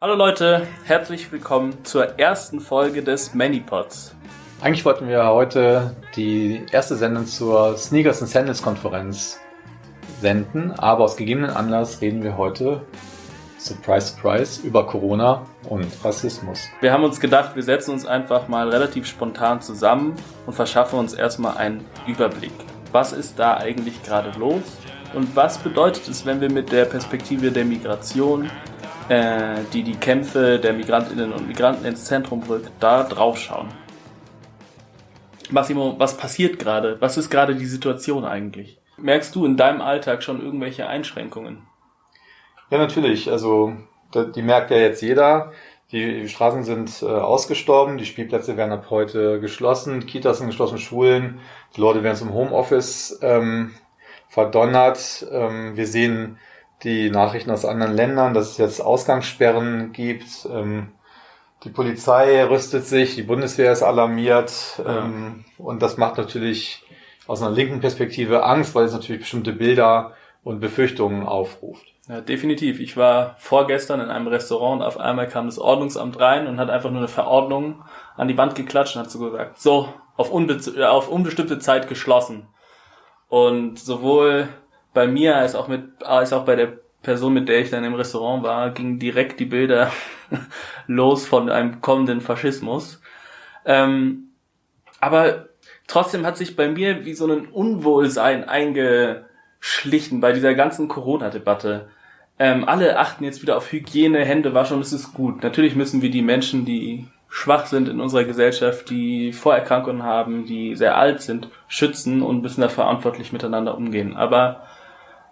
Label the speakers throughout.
Speaker 1: Hallo Leute, herzlich willkommen zur ersten Folge des Manypods.
Speaker 2: Eigentlich wollten wir heute die erste Sendung zur Sneakers and Sandals Konferenz senden, aber aus gegebenen Anlass reden wir heute, surprise, surprise, über Corona und Rassismus.
Speaker 1: Wir haben uns gedacht, wir setzen uns einfach mal relativ spontan zusammen und verschaffen uns erstmal einen Überblick. Was ist da eigentlich gerade los? Und was bedeutet es, wenn wir mit der Perspektive der Migration äh, die die Kämpfe der Migrantinnen und Migranten ins Zentrum rückt, da drauf schauen. Massimo, was passiert gerade? Was ist gerade die Situation eigentlich? Merkst du in deinem Alltag schon irgendwelche Einschränkungen?
Speaker 2: Ja, natürlich. Also die merkt ja jetzt jeder. Die Straßen sind äh, ausgestorben, die Spielplätze werden ab heute geschlossen, Kitas sind geschlossen, Schulen, die Leute werden zum Homeoffice ähm, verdonnert. Ähm, wir sehen die Nachrichten aus anderen Ländern, dass es jetzt Ausgangssperren gibt. Ähm, die Polizei rüstet sich, die Bundeswehr ist alarmiert ja. ähm, und das macht natürlich aus einer linken Perspektive Angst, weil es natürlich bestimmte Bilder und Befürchtungen aufruft.
Speaker 1: Ja, definitiv. Ich war vorgestern in einem Restaurant und auf einmal kam das Ordnungsamt rein und hat einfach nur eine Verordnung an die Wand geklatscht und hat so gesagt, so, auf, unbe auf unbestimmte Zeit geschlossen. Und sowohl bei mir als auch mit, als auch bei der Person, mit der ich dann im Restaurant war, gingen direkt die Bilder los von einem kommenden Faschismus. Ähm, aber trotzdem hat sich bei mir wie so ein Unwohlsein eingeschlichen bei dieser ganzen Corona-Debatte. Ähm, alle achten jetzt wieder auf Hygiene, Hände waschen es ist gut. Natürlich müssen wir die Menschen, die schwach sind in unserer Gesellschaft, die Vorerkrankungen haben, die sehr alt sind, schützen und müssen da verantwortlich miteinander umgehen. Aber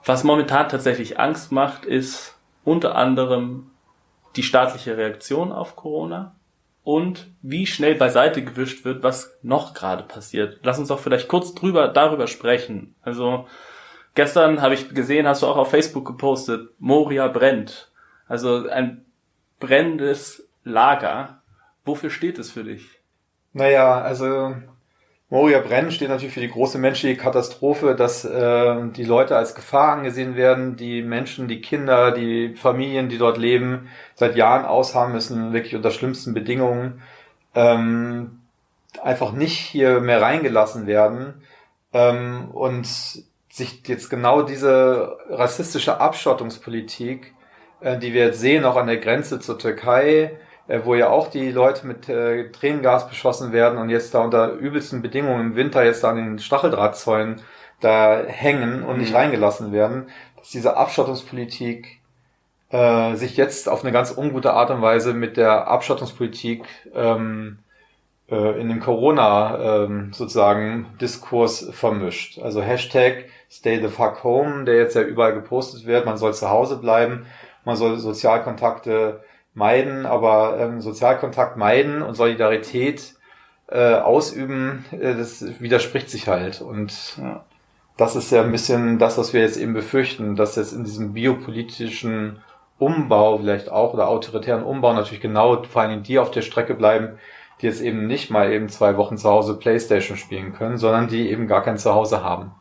Speaker 1: was momentan tatsächlich Angst macht, ist unter anderem die staatliche Reaktion auf Corona und wie schnell beiseite gewischt wird, was noch gerade passiert. Lass uns doch vielleicht kurz drüber, darüber sprechen. Also gestern habe ich gesehen, hast du auch auf Facebook gepostet, Moria brennt. Also ein brennendes Lager. Wofür steht es für dich?
Speaker 2: Naja, also Moria Brenn steht natürlich für die große menschliche Katastrophe, dass äh, die Leute als Gefahr angesehen werden, die Menschen, die Kinder, die Familien, die dort leben, seit Jahren ausharren müssen, wirklich unter schlimmsten Bedingungen, ähm, einfach nicht hier mehr reingelassen werden ähm, und sich jetzt genau diese rassistische Abschottungspolitik, äh, die wir jetzt sehen, auch an der Grenze zur Türkei, äh, wo ja auch die Leute mit äh, Tränengas beschossen werden und jetzt da unter übelsten Bedingungen im Winter jetzt da an den Stacheldrahtzäunen da hängen und nicht mhm. reingelassen werden, dass diese Abschottungspolitik äh, sich jetzt auf eine ganz ungute Art und Weise mit der Abschottungspolitik ähm, äh, in dem Corona ähm, sozusagen Diskurs vermischt. Also Hashtag Stay the fuck home, der jetzt ja überall gepostet wird, man soll zu Hause bleiben, man soll Sozialkontakte meiden, aber ähm, Sozialkontakt meiden und Solidarität äh, ausüben, äh, das widerspricht sich halt. Und ja. das ist ja ein bisschen das, was wir jetzt eben befürchten, dass jetzt in diesem biopolitischen Umbau vielleicht auch oder autoritären Umbau natürlich genau vor allem die auf der Strecke bleiben, die jetzt eben nicht mal eben zwei Wochen zu Hause Playstation spielen können, sondern die eben gar kein Zuhause haben.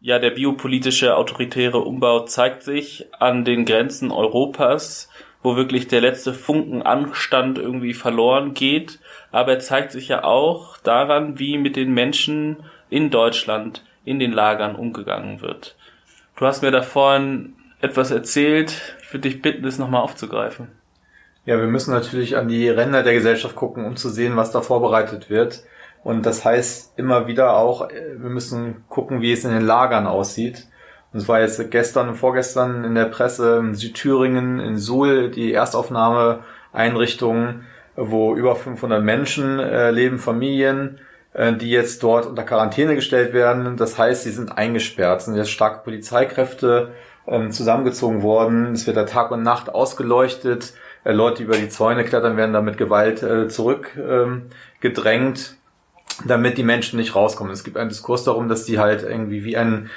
Speaker 1: Ja, der biopolitische autoritäre Umbau zeigt sich an den Grenzen Europas wo wirklich der letzte Funken Anstand irgendwie verloren geht. Aber er zeigt sich ja auch daran, wie mit den Menschen in Deutschland in den Lagern umgegangen wird. Du hast mir da vorhin etwas erzählt. Ich würde dich bitten, das nochmal aufzugreifen.
Speaker 2: Ja, wir müssen natürlich an die Ränder der Gesellschaft gucken, um zu sehen, was da vorbereitet wird. Und das heißt immer wieder auch, äh, wir müssen gucken, wie es in den Lagern aussieht. Es war jetzt gestern und vorgestern in der Presse in Südthüringen, in Suhl, die Erstaufnahmeeinrichtung, wo über 500 Menschen äh, leben, Familien, äh, die jetzt dort unter Quarantäne gestellt werden. Das heißt, sie sind eingesperrt, sind jetzt starke Polizeikräfte äh, zusammengezogen worden. Es wird da Tag und Nacht ausgeleuchtet. Äh, Leute, die über die Zäune klettern, werden da mit Gewalt äh, zurückgedrängt. Ähm, damit die Menschen nicht rauskommen. Es gibt einen Diskurs darum, dass die halt irgendwie wie ein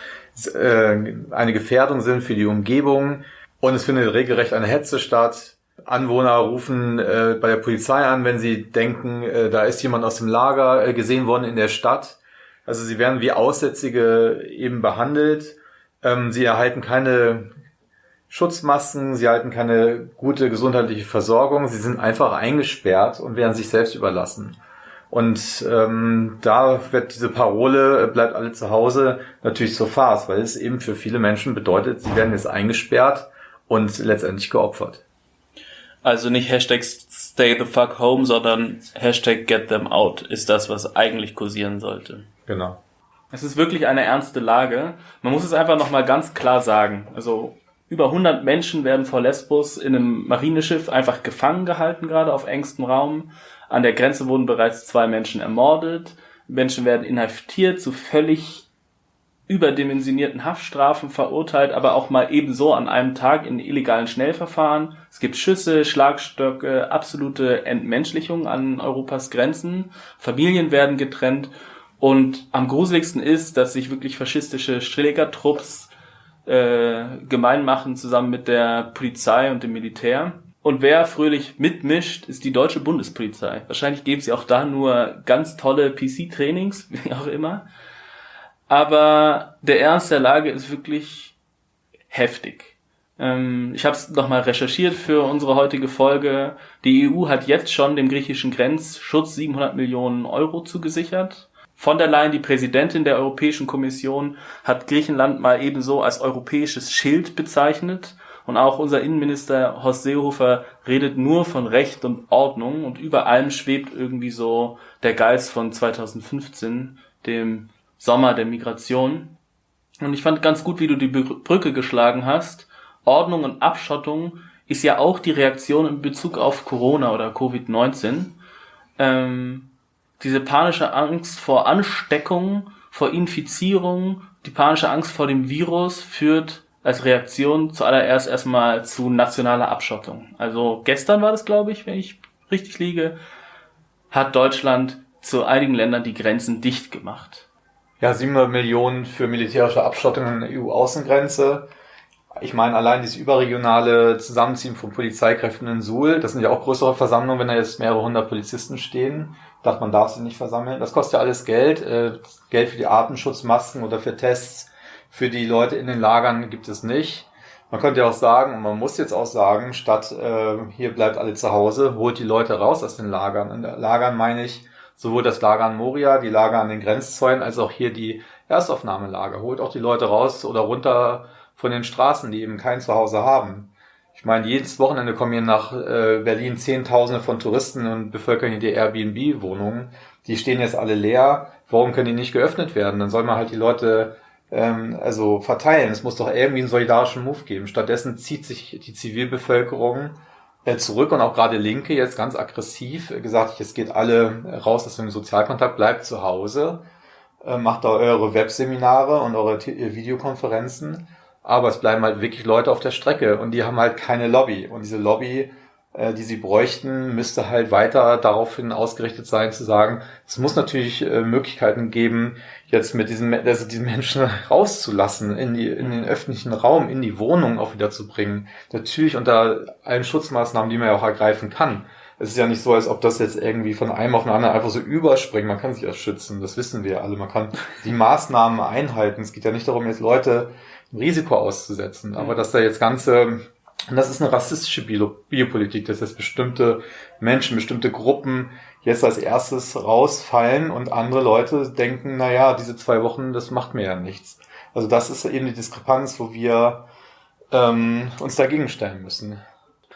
Speaker 2: äh, eine Gefährdung sind für die Umgebung. Und es findet regelrecht eine Hetze statt. Anwohner rufen äh, bei der Polizei an, wenn sie denken, äh, da ist jemand aus dem Lager äh, gesehen worden in der Stadt. Also sie werden wie Aussätzige eben behandelt. Ähm, sie erhalten keine Schutzmasken, sie halten keine gute gesundheitliche Versorgung, sie sind einfach eingesperrt und werden sich selbst überlassen. Und ähm, da wird diese Parole, äh, bleibt alle zu Hause, natürlich zur Farce, weil es eben für viele Menschen bedeutet, sie werden jetzt eingesperrt und letztendlich geopfert.
Speaker 1: Also nicht Hashtag stay the fuck home, sondern Hashtag get them out ist das, was eigentlich kursieren sollte.
Speaker 2: Genau.
Speaker 1: Es ist wirklich eine ernste Lage. Man muss es einfach nochmal ganz klar sagen. Also über 100 Menschen werden vor Lesbos in einem Marineschiff einfach gefangen gehalten, gerade auf engstem Raum. An der Grenze wurden bereits zwei Menschen ermordet. Menschen werden inhaftiert, zu völlig überdimensionierten Haftstrafen verurteilt, aber auch mal ebenso an einem Tag in illegalen Schnellverfahren. Es gibt Schüsse, Schlagstöcke, absolute Entmenschlichung an Europas Grenzen. Familien werden getrennt. Und am gruseligsten ist, dass sich wirklich faschistische Schlägertrupps äh, gemein machen zusammen mit der Polizei und dem Militär. Und wer fröhlich mitmischt, ist die deutsche Bundespolizei. Wahrscheinlich geben sie auch da nur ganz tolle PC-Trainings, wie auch immer. Aber der Ernst der Lage ist wirklich heftig. Ähm, ich habe es nochmal recherchiert für unsere heutige Folge. Die EU hat jetzt schon dem griechischen Grenzschutz 700 Millionen Euro zugesichert. Von der Leyen, die Präsidentin der Europäischen Kommission, hat Griechenland mal ebenso als europäisches Schild bezeichnet. Und auch unser Innenminister Horst Seehofer redet nur von Recht und Ordnung und über allem schwebt irgendwie so der Geist von 2015, dem Sommer der Migration. Und ich fand ganz gut, wie du die Brücke geschlagen hast. Ordnung und Abschottung ist ja auch die Reaktion in Bezug auf Corona oder Covid-19. Ähm, diese panische Angst vor Ansteckung, vor Infizierung, die panische Angst vor dem Virus führt als Reaktion zuallererst erstmal zu nationaler Abschottung. Also gestern war das, glaube ich, wenn ich richtig liege, hat Deutschland zu einigen Ländern die Grenzen dicht gemacht.
Speaker 2: Ja, 700 Millionen für militärische Abschottung an der EU-Außengrenze. Ich meine, allein dieses überregionale Zusammenziehen von Polizeikräften in Suhl, das sind ja auch größere Versammlungen, wenn da jetzt mehrere hundert Polizisten stehen. Dachte, man darf sie nicht versammeln. Das kostet ja alles Geld. Äh, Geld für die Atemschutzmasken oder für Tests. Für die Leute in den Lagern gibt es nicht. Man könnte ja auch sagen, und man muss jetzt auch sagen, statt äh, hier bleibt alle zu Hause, holt die Leute raus aus den Lagern. In Lagern meine ich sowohl das Lager an Moria, die Lager an den Grenzzäunen, als auch hier die Erstaufnahmelager. Holt auch die Leute raus oder runter von den Straßen, die eben kein Zuhause haben. Ich meine, jedes Wochenende kommen hier nach äh, Berlin Zehntausende von Touristen und bevölkern hier die Airbnb-Wohnungen. Die stehen jetzt alle leer. Warum können die nicht geöffnet werden? Dann soll man halt die Leute ähm, also verteilen. Es muss doch irgendwie einen solidarischen Move geben. Stattdessen zieht sich die Zivilbevölkerung äh, zurück und auch gerade Linke jetzt ganz aggressiv gesagt, es geht alle raus aus dem Sozialkontakt, bleibt zu Hause, äh, macht da eure Webseminare und eure Videokonferenzen aber es bleiben halt wirklich Leute auf der Strecke und die haben halt keine Lobby. Und diese Lobby, äh, die sie bräuchten, müsste halt weiter daraufhin ausgerichtet sein, zu sagen, es muss natürlich äh, Möglichkeiten geben, jetzt mit diesen, also diesen Menschen rauszulassen, in, die, in den öffentlichen Raum, in die Wohnung auch wieder zu bringen. Natürlich unter allen Schutzmaßnahmen, die man ja auch ergreifen kann. Es ist ja nicht so, als ob das jetzt irgendwie von einem auf den anderen einfach so überspringt. Man kann sich ja schützen, das wissen wir alle. Man kann die Maßnahmen einhalten. Es geht ja nicht darum, jetzt Leute Risiko auszusetzen. Aber dass da jetzt ganze, und das ist eine rassistische Bio Biopolitik, dass jetzt bestimmte Menschen, bestimmte Gruppen jetzt als erstes rausfallen und andere Leute denken, na ja, diese zwei Wochen, das macht mir ja nichts. Also das ist eben die Diskrepanz, wo wir ähm, uns dagegen stellen müssen.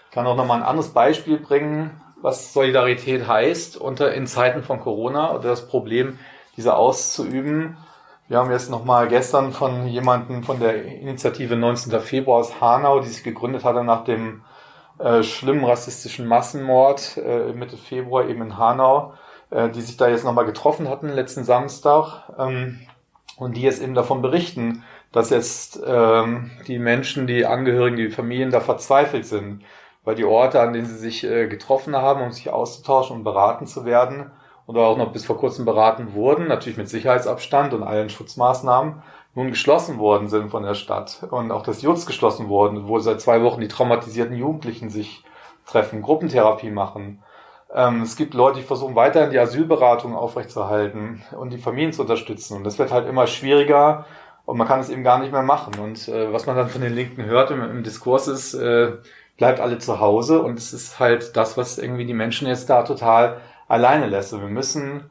Speaker 2: Ich kann auch nochmal ein anderes Beispiel bringen, was Solidarität heißt unter in Zeiten von Corona oder das Problem, diese auszuüben. Wir haben jetzt nochmal gestern von jemandem von der Initiative 19. Februar aus Hanau, die sich gegründet hatte nach dem äh, schlimmen rassistischen Massenmord äh, Mitte Februar eben in Hanau, äh, die sich da jetzt nochmal getroffen hatten letzten Samstag ähm, und die jetzt eben davon berichten, dass jetzt ähm, die Menschen, die Angehörigen, die Familien da verzweifelt sind, weil die Orte, an denen sie sich äh, getroffen haben, um sich auszutauschen und beraten zu werden, oder auch noch bis vor kurzem beraten wurden, natürlich mit Sicherheitsabstand und allen Schutzmaßnahmen, nun geschlossen worden sind von der Stadt und auch das Jutz geschlossen worden, wo seit zwei Wochen die traumatisierten Jugendlichen sich treffen, Gruppentherapie machen. Ähm, es gibt Leute, die versuchen weiterhin die Asylberatung aufrechtzuerhalten und die Familien zu unterstützen. Und das wird halt immer schwieriger, und man kann es eben gar nicht mehr machen. Und äh, was man dann von den Linken hört im, im Diskurs ist, äh, bleibt alle zu Hause und es ist halt das, was irgendwie die Menschen jetzt da total alleine lässt. Und wir müssen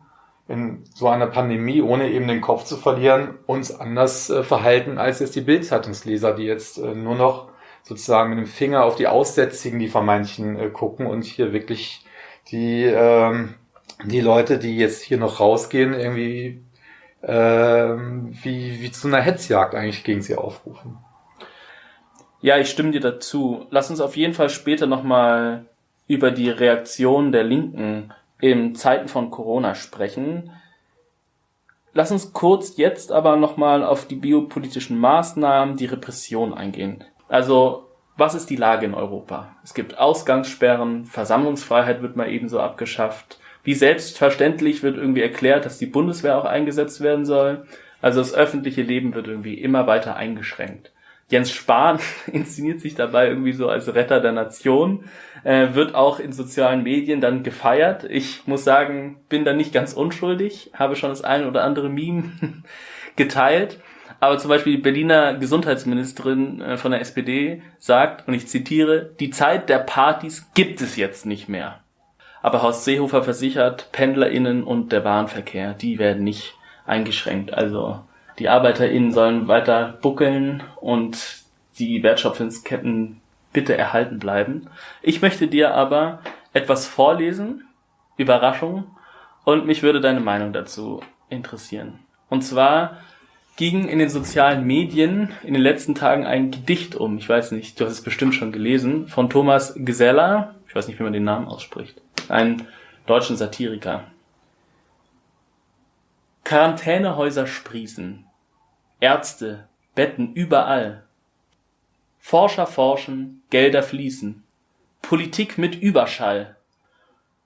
Speaker 2: in so einer Pandemie, ohne eben den Kopf zu verlieren, uns anders äh, verhalten als jetzt die Bildzeitungsleser, die jetzt äh, nur noch sozusagen mit dem Finger auf die Aussätzigen, die vermeintlichen, äh, gucken und hier wirklich die, ähm, die Leute, die jetzt hier noch rausgehen, irgendwie ähm, wie, wie zu einer Hetzjagd eigentlich gegen sie aufrufen.
Speaker 1: Ja, ich stimme dir dazu. Lass uns auf jeden Fall später nochmal über die Reaktion der Linken in Zeiten von Corona sprechen. Lass uns kurz jetzt aber nochmal auf die biopolitischen Maßnahmen, die Repression eingehen. Also, was ist die Lage in Europa? Es gibt Ausgangssperren, Versammlungsfreiheit wird mal ebenso abgeschafft. Wie selbstverständlich wird irgendwie erklärt, dass die Bundeswehr auch eingesetzt werden soll. Also das öffentliche Leben wird irgendwie immer weiter eingeschränkt. Jens Spahn inszeniert sich dabei irgendwie so als Retter der Nation, äh, wird auch in sozialen Medien dann gefeiert. Ich muss sagen, bin da nicht ganz unschuldig, habe schon das eine oder andere Meme geteilt. Aber zum Beispiel die Berliner Gesundheitsministerin äh, von der SPD sagt, und ich zitiere, die Zeit der Partys gibt es jetzt nicht mehr. Aber Horst Seehofer versichert, PendlerInnen und der Bahnverkehr, die werden nicht eingeschränkt. Also die ArbeiterInnen sollen weiter buckeln und die Wertschöpfungsketten bitte erhalten bleiben. Ich möchte dir aber etwas vorlesen, Überraschung, und mich würde deine Meinung dazu interessieren. Und zwar ging in den sozialen Medien in den letzten Tagen ein Gedicht um. Ich weiß nicht, du hast es bestimmt schon gelesen, von Thomas Geseller. Ich weiß nicht, wie man den Namen ausspricht. Ein deutschen Satiriker. Quarantänehäuser sprießen. Ärzte, Betten überall. Forscher forschen, Gelder fließen. Politik mit Überschall.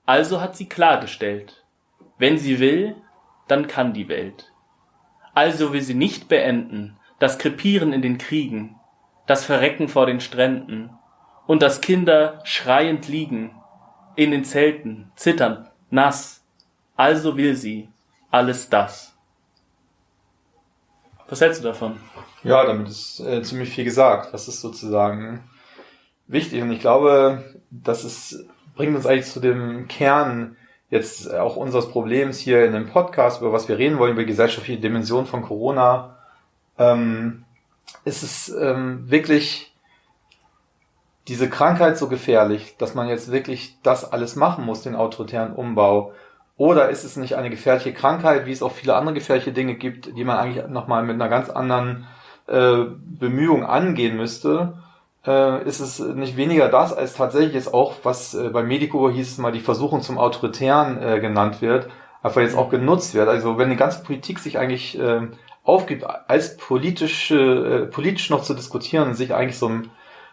Speaker 1: Also hat sie klargestellt. Wenn sie will, dann kann die Welt. Also will sie nicht beenden, das Krepieren in den Kriegen, das Verrecken vor den Stränden und dass Kinder schreiend liegen, in den Zelten, zitternd, nass. Also will sie, alles das. Was hältst du davon?
Speaker 2: Ja, damit ist äh, ziemlich viel gesagt. Das ist sozusagen wichtig. Und ich glaube, das ist, bringt uns eigentlich zu dem Kern jetzt auch unseres Problems hier in dem Podcast, über was wir reden wollen, über die gesellschaftliche Dimension von Corona. Ähm, ist es ähm, wirklich diese Krankheit so gefährlich, dass man jetzt wirklich das alles machen muss, den autoritären Umbau? Oder ist es nicht eine gefährliche Krankheit, wie es auch viele andere gefährliche Dinge gibt, die man eigentlich nochmal mit einer ganz anderen äh, Bemühung angehen müsste? Äh, ist es nicht weniger das, als tatsächlich jetzt auch, was äh, bei Medico hieß es mal, die Versuchung zum Autoritären äh, genannt wird, einfach jetzt auch genutzt wird. Also wenn die ganze Politik sich eigentlich äh, aufgibt, als politische, äh, politisch noch zu diskutieren sich eigentlich so einem,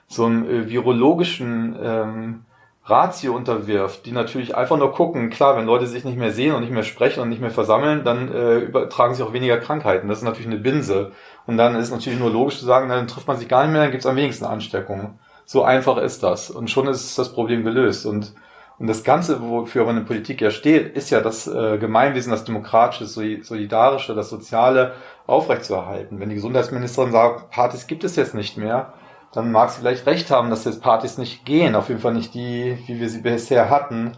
Speaker 2: so einem äh, virologischen ähm, Ratio unterwirft, die natürlich einfach nur gucken, klar, wenn Leute sich nicht mehr sehen und nicht mehr sprechen und nicht mehr versammeln, dann äh, übertragen sich auch weniger Krankheiten. Das ist natürlich eine Binse. Und dann ist natürlich nur logisch zu sagen, dann trifft man sich gar nicht mehr, dann gibt es am wenigsten Ansteckungen. So einfach ist das. Und schon ist das Problem gelöst. Und, und das Ganze, wofür aber eine Politik ja steht, ist ja das äh, Gemeinwesen, das Demokratische, Solidarische, das Soziale aufrechtzuerhalten. Wenn die Gesundheitsministerin sagt, Partys gibt es jetzt nicht mehr, dann mag sie vielleicht recht haben, dass jetzt Partys nicht gehen, auf jeden Fall nicht die, wie wir sie bisher hatten.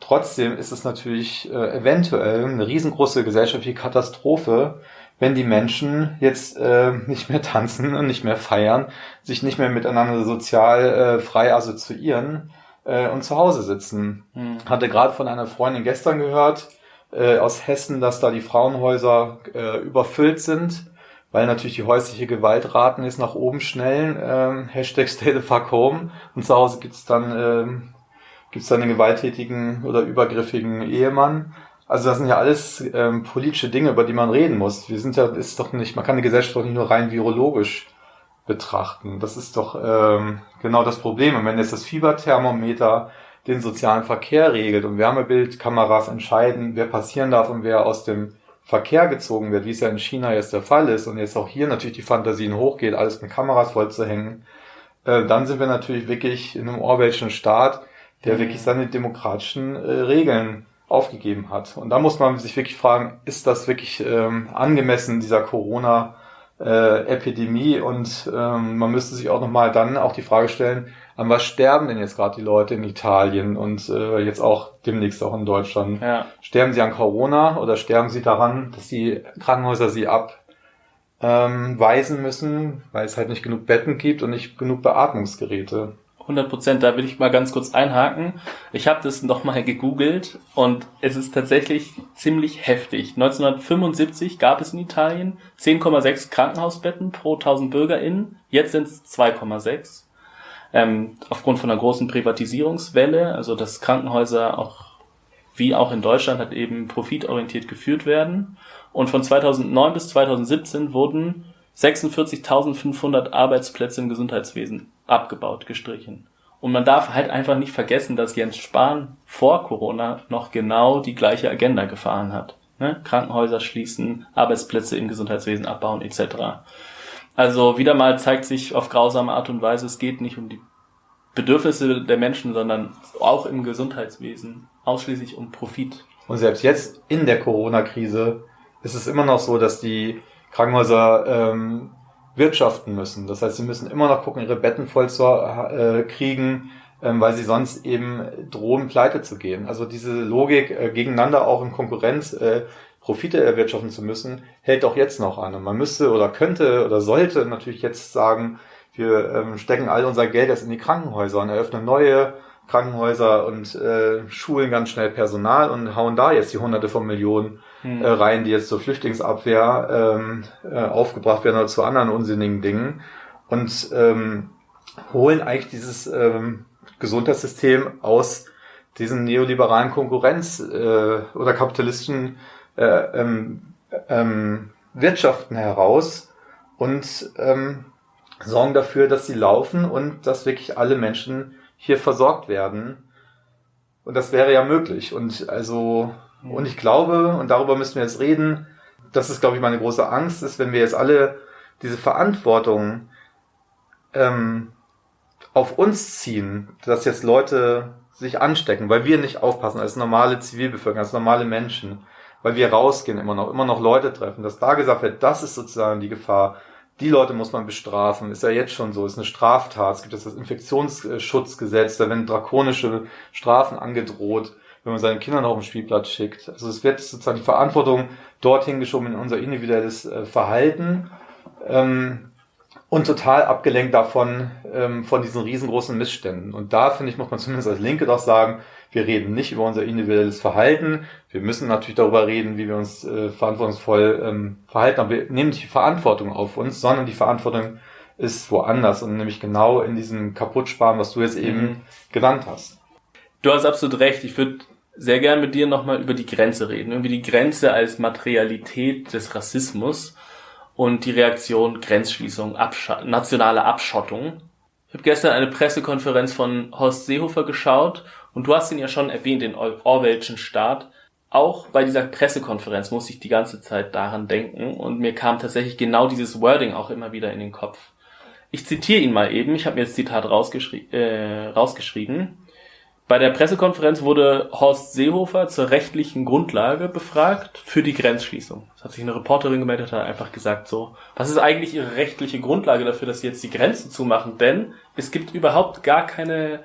Speaker 2: Trotzdem ist es natürlich äh, eventuell eine riesengroße gesellschaftliche Katastrophe, wenn die Menschen jetzt äh, nicht mehr tanzen und nicht mehr feiern, sich nicht mehr miteinander sozial äh, frei assoziieren äh, und zu Hause sitzen. Hm. Hatte gerade von einer Freundin gestern gehört äh, aus Hessen, dass da die Frauenhäuser äh, überfüllt sind weil natürlich die häusliche Gewaltraten jetzt nach oben schnellen. Ähm, Hashtag Stay the fuck home. Und zu Hause gibt's dann, ähm, gibt's dann den gewalttätigen oder übergriffigen Ehemann. Also das sind ja alles ähm, politische Dinge, über die man reden muss. Wir sind ja, ist doch nicht, man kann die Gesellschaft doch nicht nur rein virologisch betrachten. Das ist doch ähm, genau das Problem. Und wenn jetzt das Fieberthermometer den sozialen Verkehr regelt und Wärmebildkameras entscheiden, wer passieren darf und wer aus dem Verkehr gezogen wird, wie es ja in China jetzt der Fall ist und jetzt auch hier natürlich die Fantasien hochgeht, alles mit Kameras vollzuhängen, äh, dann sind wir natürlich wirklich in einem Orwellschen Staat, der mhm. wirklich seine demokratischen äh, Regeln aufgegeben hat. Und da muss man sich wirklich fragen, ist das wirklich ähm, angemessen dieser Corona äh, Epidemie und ähm, man müsste sich auch nochmal dann auch die Frage stellen, an was sterben denn jetzt gerade die Leute in Italien und äh, jetzt auch demnächst auch in Deutschland? Ja. Sterben sie an Corona oder sterben sie daran, dass die Krankenhäuser sie abweisen ähm, müssen, weil es halt nicht genug Betten gibt und nicht genug Beatmungsgeräte?
Speaker 1: 100 Prozent, da will ich mal ganz kurz einhaken. Ich habe das nochmal gegoogelt und es ist tatsächlich ziemlich heftig. 1975 gab es in Italien 10,6 Krankenhausbetten pro 1000 BürgerInnen, jetzt sind es 2,6. Ähm, aufgrund von einer großen Privatisierungswelle, also dass Krankenhäuser auch wie auch in Deutschland halt eben profitorientiert geführt werden. Und von 2009 bis 2017 wurden 46.500 Arbeitsplätze im Gesundheitswesen abgebaut, gestrichen. Und man darf halt einfach nicht vergessen, dass Jens Spahn vor Corona noch genau die gleiche Agenda gefahren hat. Ne? Krankenhäuser schließen, Arbeitsplätze im Gesundheitswesen abbauen etc. Also wieder mal zeigt sich auf grausame Art und Weise, es geht nicht um die Bedürfnisse der Menschen, sondern auch im Gesundheitswesen ausschließlich um Profit.
Speaker 2: Und selbst jetzt in der Corona-Krise ist es immer noch so, dass die Krankenhäuser ähm, wirtschaften müssen. Das heißt, sie müssen immer noch gucken, ihre Betten voll zu äh, kriegen, ähm, weil sie sonst eben drohen, pleite zu gehen. Also diese Logik, äh, gegeneinander auch in Konkurrenz äh, Profite erwirtschaften zu müssen, hält auch jetzt noch an. Und man müsste oder könnte oder sollte natürlich jetzt sagen, wir ähm, stecken all unser Geld jetzt in die Krankenhäuser und eröffnen neue Krankenhäuser und äh, schulen ganz schnell Personal und hauen da jetzt die Hunderte von Millionen hm. äh, rein, die jetzt zur Flüchtlingsabwehr ähm, äh, aufgebracht werden oder zu anderen unsinnigen Dingen und ähm, holen eigentlich dieses ähm, Gesundheitssystem aus diesen neoliberalen Konkurrenz äh, oder kapitalistischen äh, ähm, ähm, Wirtschaften heraus und ähm, sorgen dafür, dass sie laufen und dass wirklich alle Menschen hier versorgt werden. Und das wäre ja möglich. Und also, und ich glaube, und darüber müssen wir jetzt reden, das ist, glaube ich, meine große Angst, ist, wenn wir jetzt alle diese Verantwortung ähm, auf uns ziehen, dass jetzt Leute sich anstecken, weil wir nicht aufpassen als normale Zivilbevölkerung, als normale Menschen, weil wir rausgehen immer noch, immer noch Leute treffen, dass da gesagt wird, das ist sozusagen die Gefahr die Leute muss man bestrafen. Ist ja jetzt schon so, ist eine Straftat. Es gibt das Infektionsschutzgesetz, da werden drakonische Strafen angedroht, wenn man seinen Kindern auf den Spielplatz schickt. Also es wird sozusagen die Verantwortung dorthin geschoben in unser individuelles äh, Verhalten. Ähm, und total abgelenkt davon, ähm, von diesen riesengroßen Missständen. Und da, finde ich, muss man zumindest als Linke doch sagen, wir reden nicht über unser individuelles Verhalten. Wir müssen natürlich darüber reden, wie wir uns äh, verantwortungsvoll ähm, verhalten. Aber wir nehmen nicht die Verantwortung auf uns, sondern die Verantwortung ist woanders und nämlich genau in diesem Kaputtsparen, was du jetzt eben mhm. genannt hast.
Speaker 1: Du hast absolut recht. Ich würde sehr gern mit dir nochmal über die Grenze reden. Irgendwie die Grenze als Materialität des Rassismus und die Reaktion Grenzschließung, Absch nationale Abschottung. Ich habe gestern eine Pressekonferenz von Horst Seehofer geschaut und du hast ihn ja schon erwähnt, den Orwellschen Staat. Auch bei dieser Pressekonferenz musste ich die ganze Zeit daran denken und mir kam tatsächlich genau dieses Wording auch immer wieder in den Kopf. Ich zitiere ihn mal eben, ich habe mir das Zitat rausgeschri äh, rausgeschrieben. Bei der Pressekonferenz wurde Horst Seehofer zur rechtlichen Grundlage befragt für die Grenzschließung. Das hat sich eine Reporterin gemeldet, hat einfach gesagt so, was ist eigentlich Ihre rechtliche Grundlage dafür, dass Sie jetzt die Grenzen zumachen? Denn es gibt überhaupt gar keine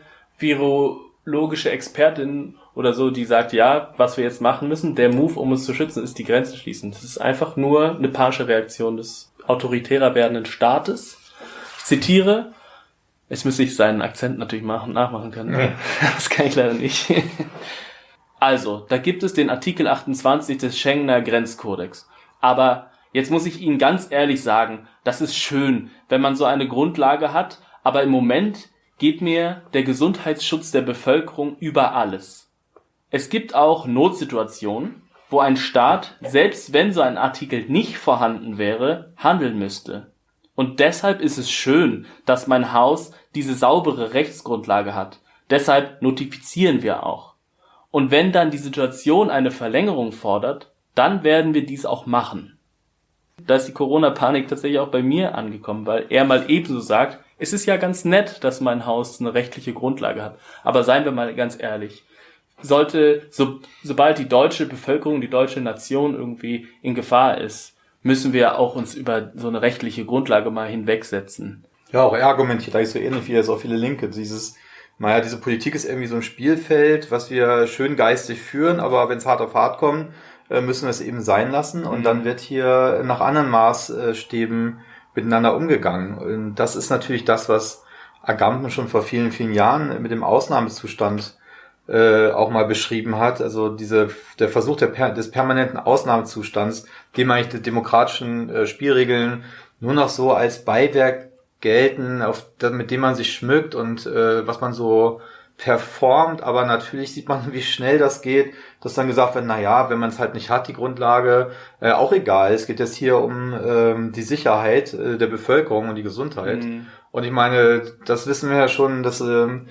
Speaker 1: virologische Expertin oder so, die sagt, ja, was wir jetzt machen müssen, der Move, um uns zu schützen, ist die Grenzen schließen. Das ist einfach nur eine panische Reaktion des autoritärer werdenden Staates. Ich zitiere, Jetzt müsste ich seinen Akzent natürlich machen, nachmachen können. Ja. Das kann ich leider nicht. Also, da gibt es den Artikel 28 des Schengener Grenzkodex. Aber jetzt muss ich Ihnen ganz ehrlich sagen, das ist schön, wenn man so eine Grundlage hat, aber im Moment geht mir der Gesundheitsschutz der Bevölkerung über alles. Es gibt auch Notsituationen, wo ein Staat, selbst wenn so ein Artikel nicht vorhanden wäre, handeln müsste. Und deshalb ist es schön, dass mein Haus diese saubere Rechtsgrundlage hat. Deshalb notifizieren wir auch. Und wenn dann die Situation eine Verlängerung fordert, dann werden wir dies auch machen. Da ist die Corona-Panik tatsächlich auch bei mir angekommen, weil er mal ebenso sagt, es ist ja ganz nett, dass mein Haus eine rechtliche Grundlage hat. Aber seien wir mal ganz ehrlich. Sollte, so, sobald die deutsche Bevölkerung, die deutsche Nation irgendwie in Gefahr ist, müssen wir auch uns über so eine rechtliche Grundlage mal hinwegsetzen.
Speaker 2: Ja, auch er argumentiert eigentlich so ähnlich wie jetzt auch viele Linke. Dieses, naja, diese Politik ist irgendwie so ein Spielfeld, was wir schön geistig führen, aber wenn es hart auf hart kommt, äh, müssen wir es eben sein lassen. Und mhm. dann wird hier nach anderen Maßstäben miteinander umgegangen. Und das ist natürlich das, was Agamben schon vor vielen, vielen Jahren mit dem Ausnahmezustand äh, auch mal beschrieben hat. Also diese, der Versuch der, des permanenten Ausnahmezustands, dem eigentlich die demokratischen äh, Spielregeln nur noch so als Beiwerk gelten, auf, mit dem man sich schmückt und äh, was man so performt, aber natürlich sieht man, wie schnell das geht, dass dann gesagt wird, na ja, wenn man es halt nicht hat, die Grundlage, äh, auch egal. Es geht jetzt hier um ähm, die Sicherheit äh, der Bevölkerung und die Gesundheit. Mhm. Und ich meine, das wissen wir ja schon, dass ähm, äh,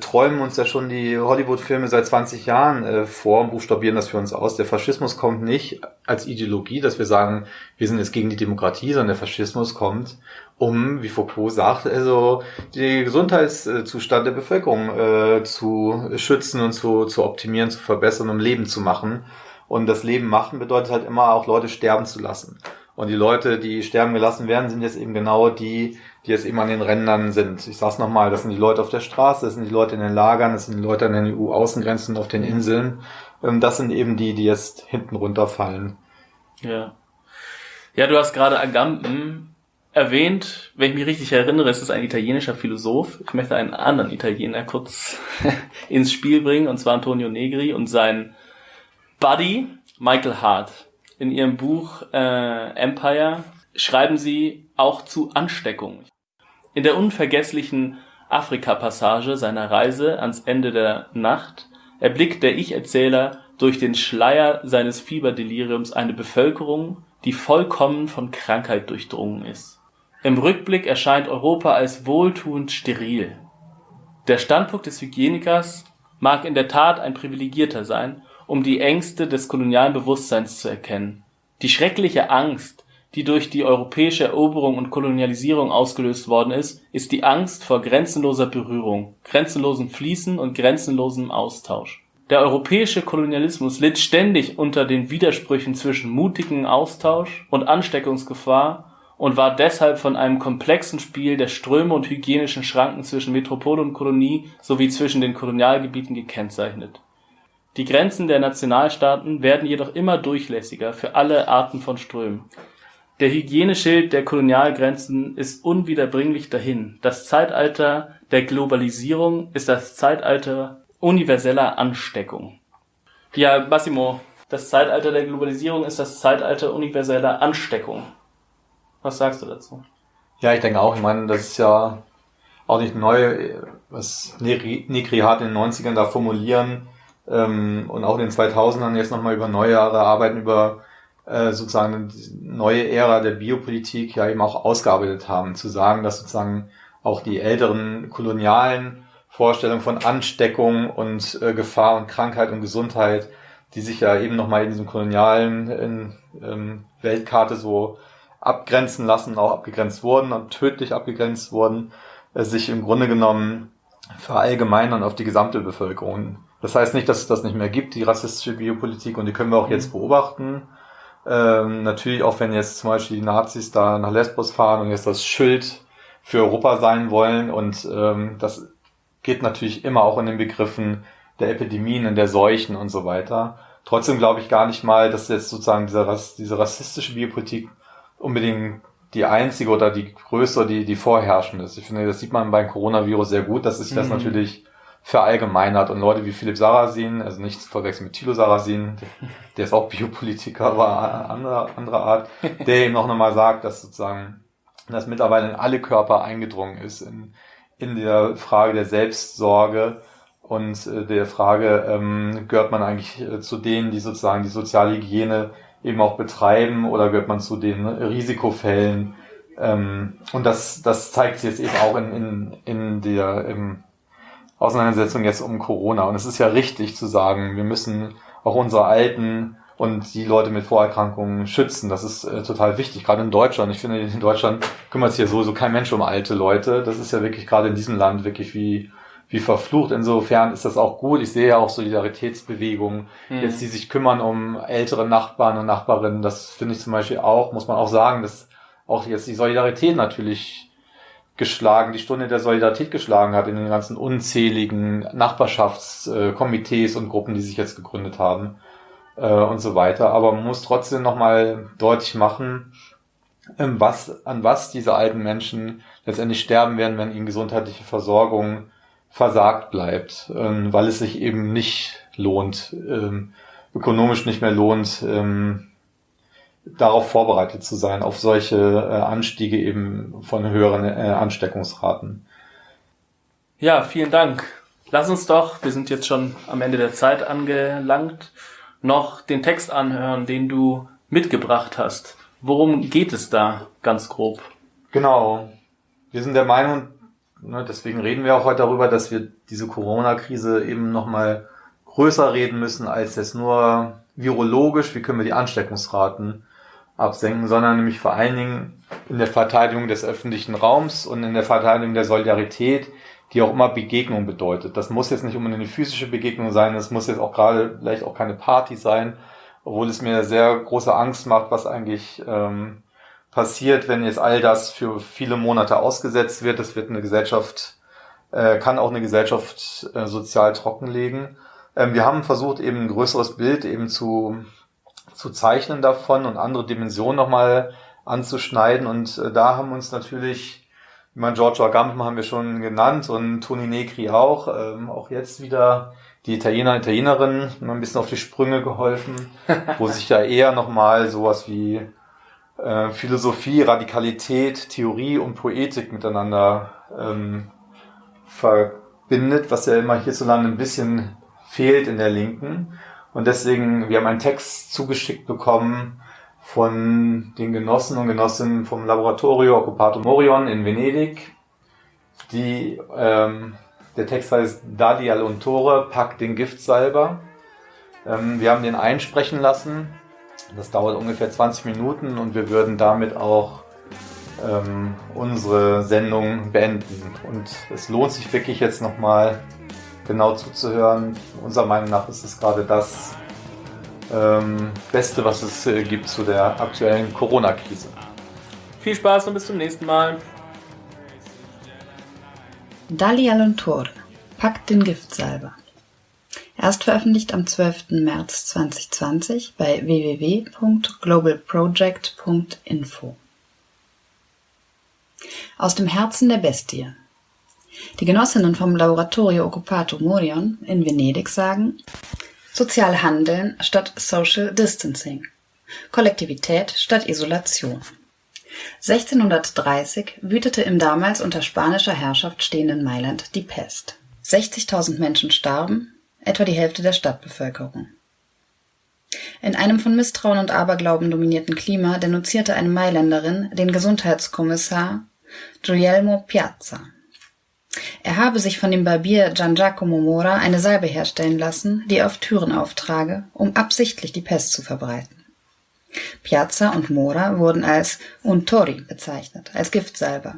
Speaker 2: träumen uns ja schon die Hollywood-Filme seit 20 Jahren äh, vor und buchstabieren das für uns aus. Der Faschismus kommt nicht als Ideologie, dass wir sagen, wir sind jetzt gegen die Demokratie, sondern der Faschismus kommt, um, wie Foucault sagt, also den Gesundheitszustand der Bevölkerung äh, zu schützen und zu, zu optimieren, zu verbessern, um Leben zu machen. Und das Leben machen bedeutet halt immer auch Leute sterben zu lassen. Und die Leute, die sterben gelassen werden, sind jetzt eben genau die, die jetzt eben an den Rändern sind. Ich sag's nochmal, das sind die Leute auf der Straße, das sind die Leute in den Lagern, das sind die Leute an den EU-Außengrenzen auf den Inseln. Ähm, das sind eben die, die jetzt hinten runterfallen.
Speaker 1: Ja. Ja, du hast gerade Agamben erwähnt, wenn ich mich richtig erinnere, ist es ein italienischer Philosoph. Ich möchte einen anderen Italiener kurz ins Spiel bringen, und zwar Antonio Negri und sein Buddy Michael Hart. In ihrem Buch äh, Empire schreiben sie auch zu Ansteckung. In der unvergesslichen Afrika-Passage seiner Reise ans Ende der Nacht erblickt der Ich-Erzähler durch den Schleier seines Fieberdeliriums eine Bevölkerung, die vollkommen von Krankheit durchdrungen ist. Im Rückblick erscheint Europa als wohltuend steril. Der Standpunkt des Hygienikers mag in der Tat ein privilegierter sein, um die Ängste des kolonialen Bewusstseins zu erkennen. Die schreckliche Angst, die durch die europäische Eroberung und Kolonialisierung ausgelöst worden ist, ist die Angst vor grenzenloser Berührung, grenzenlosem Fließen und grenzenlosem Austausch. Der europäische Kolonialismus litt ständig unter den Widersprüchen zwischen mutigem Austausch und Ansteckungsgefahr und war deshalb von einem komplexen Spiel der Ströme und hygienischen Schranken zwischen Metropole und Kolonie sowie zwischen den Kolonialgebieten gekennzeichnet. Die Grenzen der Nationalstaaten werden jedoch immer durchlässiger für alle Arten von Strömen der Hygieneschild der Kolonialgrenzen ist unwiederbringlich dahin. Das Zeitalter der Globalisierung ist das Zeitalter universeller Ansteckung. Ja, Massimo, das Zeitalter der Globalisierung ist das Zeitalter universeller Ansteckung. Was sagst du dazu?
Speaker 2: Ja, ich denke auch. Ich meine, das ist ja auch nicht neu, was Negri hat in den 90ern da formulieren ähm, und auch in den 2000ern jetzt nochmal über neue Jahre arbeiten über äh, sozusagen neue Ära der Biopolitik ja eben auch ausgearbeitet haben, zu sagen, dass sozusagen auch die älteren kolonialen Vorstellungen von Ansteckung und äh, Gefahr und Krankheit und Gesundheit, die sich ja eben nochmal in diesem kolonialen in, ähm, Weltkarte so abgrenzen lassen, auch abgegrenzt wurden und tödlich abgegrenzt wurden, äh, sich im Grunde genommen verallgemeinern auf die gesamte Bevölkerung. Das heißt nicht, dass es das nicht mehr gibt, die rassistische Biopolitik, und die können wir auch jetzt beobachten. Ähm, natürlich auch wenn jetzt zum Beispiel die Nazis da nach Lesbos fahren und jetzt das Schild für Europa sein wollen und ähm, das geht natürlich immer auch in den Begriffen der Epidemien und der Seuchen und so weiter. Trotzdem glaube ich gar nicht mal, dass jetzt sozusagen diese, diese rassistische Biopolitik unbedingt die einzige oder die größte, die, die vorherrschende ist. Ich finde, das sieht man beim Coronavirus sehr gut, dass sich das mhm. natürlich verallgemeinert und Leute wie Philipp Sarrazin, also nicht zu verwechseln mit Thilo Sarrazin, der ist auch Biopolitiker, aber anderer, anderer Art, der eben auch nochmal sagt, dass sozusagen das mittlerweile in alle Körper eingedrungen ist, in, in der Frage der Selbstsorge und äh, der Frage, ähm, gehört man eigentlich äh, zu denen, die sozusagen die soziale Hygiene eben auch betreiben oder gehört man zu den Risikofällen? Ähm, und das, das zeigt sich jetzt eben auch in, in, in der, im, Auseinandersetzung jetzt um Corona. Und es ist ja richtig zu sagen, wir müssen auch unsere Alten und die Leute mit Vorerkrankungen schützen. Das ist äh, total wichtig, gerade in Deutschland. Ich finde, in Deutschland kümmert sich ja sowieso kein Mensch um alte Leute. Das ist ja wirklich gerade in diesem Land wirklich wie wie verflucht. Insofern ist das auch gut. Ich sehe ja auch Solidaritätsbewegungen, mhm. jetzt die sich kümmern um ältere Nachbarn und Nachbarinnen. Das finde ich zum Beispiel auch, muss man auch sagen, dass auch jetzt die Solidarität natürlich geschlagen, die Stunde der Solidarität geschlagen hat in den ganzen unzähligen Nachbarschaftskomitees und Gruppen, die sich jetzt gegründet haben äh, und so weiter. Aber man muss trotzdem nochmal deutlich machen, ähm, was, an was diese alten Menschen letztendlich sterben werden, wenn ihnen gesundheitliche Versorgung versagt bleibt, ähm, weil es sich eben nicht lohnt, ähm, ökonomisch nicht mehr lohnt, darauf vorbereitet zu sein, auf solche äh, Anstiege eben von höheren äh, Ansteckungsraten.
Speaker 1: Ja, vielen Dank. Lass uns doch, wir sind jetzt schon am Ende der Zeit angelangt, noch den Text anhören, den du mitgebracht hast. Worum geht es da ganz grob?
Speaker 2: Genau. Wir sind der Meinung, ne, deswegen reden wir auch heute darüber, dass wir diese Corona-Krise eben nochmal größer reden müssen als jetzt nur virologisch, wie können wir die Ansteckungsraten absenken, sondern nämlich vor allen Dingen in der Verteidigung des öffentlichen Raums und in der Verteidigung der Solidarität, die auch immer Begegnung bedeutet. Das muss jetzt nicht unbedingt eine physische Begegnung sein, das muss jetzt auch gerade vielleicht auch keine Party sein, obwohl es mir sehr große Angst macht, was eigentlich ähm, passiert, wenn jetzt all das für viele Monate ausgesetzt wird. Das wird eine Gesellschaft, äh, kann auch eine Gesellschaft äh, sozial trockenlegen. Ähm, wir haben versucht, eben ein größeres Bild eben zu zu zeichnen davon und andere Dimensionen nochmal anzuschneiden. Und äh, da haben uns natürlich, ich meine, Giorgio Agamben haben wir schon genannt und Toni Negri auch, ähm, auch jetzt wieder die Italiener, Italienerinnen ein bisschen auf die Sprünge geholfen, wo sich ja eher nochmal sowas wie äh, Philosophie, Radikalität, Theorie und Poetik miteinander ähm, verbindet, was ja immer hierzulande ein bisschen fehlt in der Linken. Und deswegen, wir haben einen Text zugeschickt bekommen von den Genossen und Genossinnen vom Laboratorio Occupato Morion in Venedig. Die, ähm, der Text heißt Dadi all'untore, pack den Giftsalber. Ähm, wir haben den einsprechen lassen. Das dauert ungefähr 20 Minuten und wir würden damit auch ähm, unsere Sendung beenden. Und es lohnt sich wirklich jetzt nochmal genau zuzuhören. Unserer Meinung nach ist es gerade das ähm, Beste, was es äh, gibt zu der aktuellen Corona-Krise.
Speaker 1: Viel Spaß und bis zum nächsten Mal.
Speaker 3: Dali Alontor, packt den Giftsalber. Erst veröffentlicht am 12. März 2020 bei www.globalproject.info. Aus dem Herzen der Bestie die Genossinnen vom Laboratorio Occupato Morion in Venedig sagen, sozial handeln statt Social Distancing, Kollektivität statt Isolation. 1630 wütete im damals unter spanischer Herrschaft stehenden Mailand die Pest. 60.000 Menschen starben, etwa die Hälfte der Stadtbevölkerung. In einem von Misstrauen und Aberglauben dominierten Klima denunzierte eine Mailänderin den Gesundheitskommissar Guglielmo Piazza. Er habe sich von dem Barbier Gian Giacomo Mora eine Salbe herstellen lassen, die er auf Türen auftrage, um absichtlich die Pest zu verbreiten. Piazza und Mora wurden als Untori bezeichnet, als Giftsalber.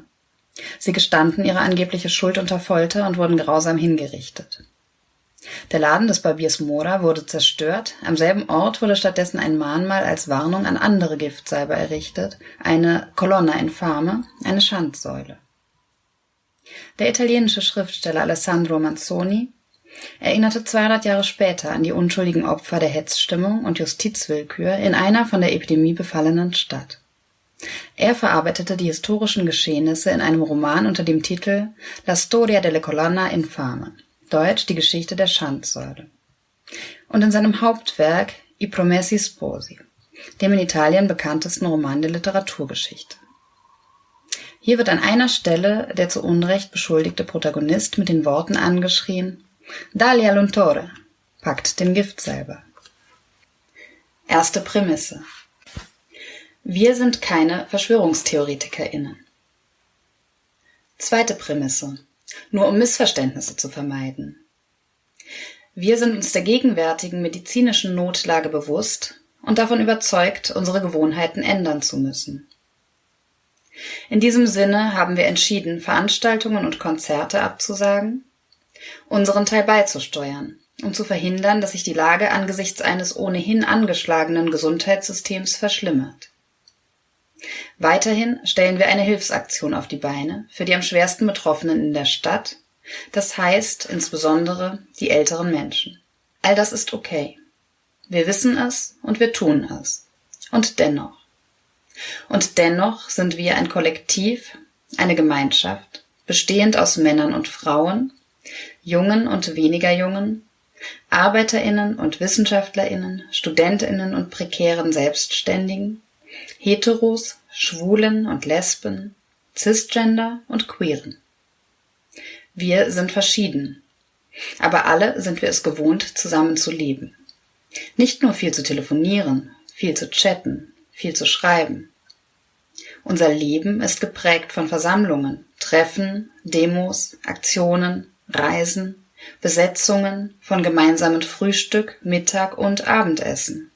Speaker 3: Sie gestanden ihre angebliche Schuld unter Folter und wurden grausam hingerichtet. Der Laden des Barbiers Mora wurde zerstört, am selben Ort wurde stattdessen ein Mahnmal als Warnung an andere Giftsalber errichtet, eine Colonna infame, eine Schandsäule. Der italienische Schriftsteller Alessandro Manzoni erinnerte 200 Jahre später an die unschuldigen Opfer der Hetzstimmung und Justizwillkür in einer von der Epidemie befallenen Stadt. Er verarbeitete die historischen Geschehnisse in einem Roman unter dem Titel La storia delle colonna infame, deutsch die Geschichte der Schandsäule, und in seinem Hauptwerk I Promessi Sposi, dem in Italien bekanntesten Roman der Literaturgeschichte. Hier wird an einer Stelle der zu Unrecht beschuldigte Protagonist mit den Worten angeschrien Dalia l'untore, packt den Gift selber. Erste Prämisse. Wir sind keine VerschwörungstheoretikerInnen. Zweite Prämisse. Nur um Missverständnisse zu vermeiden. Wir sind uns der gegenwärtigen medizinischen Notlage bewusst und davon überzeugt, unsere Gewohnheiten ändern zu müssen. In diesem Sinne haben wir entschieden, Veranstaltungen und Konzerte abzusagen, unseren Teil beizusteuern, um zu verhindern, dass sich die Lage angesichts eines ohnehin angeschlagenen Gesundheitssystems verschlimmert. Weiterhin stellen wir eine Hilfsaktion auf die Beine für die am schwersten Betroffenen in der Stadt, das heißt insbesondere die älteren Menschen. All das ist okay. Wir wissen es und wir tun es. Und dennoch. Und dennoch sind wir ein Kollektiv, eine Gemeinschaft, bestehend aus Männern und Frauen, Jungen und weniger Jungen, Arbeiterinnen und Wissenschaftlerinnen, Studentinnen und prekären Selbstständigen, Heteros, Schwulen und Lesben, Cisgender und Queeren. Wir sind verschieden, aber alle sind wir es gewohnt, zusammen zu leben. Nicht nur viel zu telefonieren, viel zu chatten, viel zu schreiben. Unser Leben ist geprägt von Versammlungen, Treffen, Demos, Aktionen, Reisen, Besetzungen, von gemeinsamen Frühstück, Mittag und Abendessen.